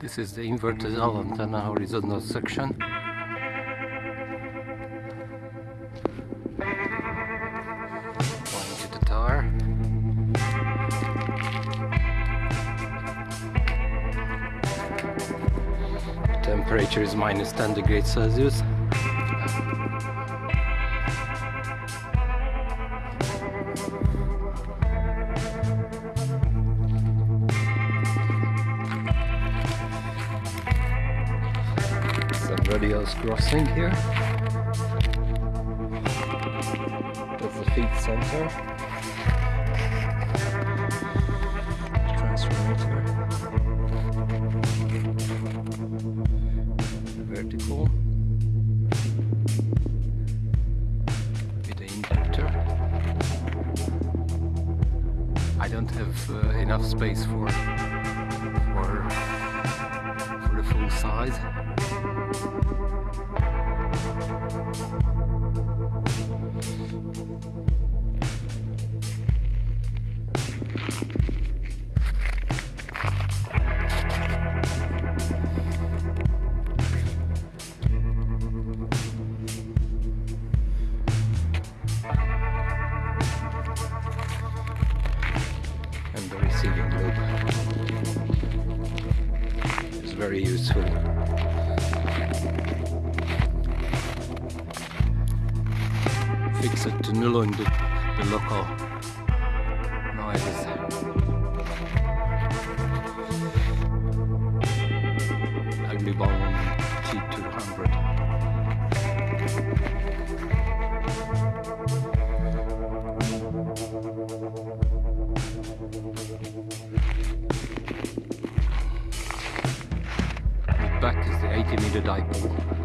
This is the inverted antenna horizontal section. Temperature is minus 10 degrees Celsius. Radios crossing here. That's the feed center. Transformator. Vertical. With the injector. I don't have uh, enough space for for size. Very useful. Fix it to null in the, the local noises. Back is the 80 meter dipole.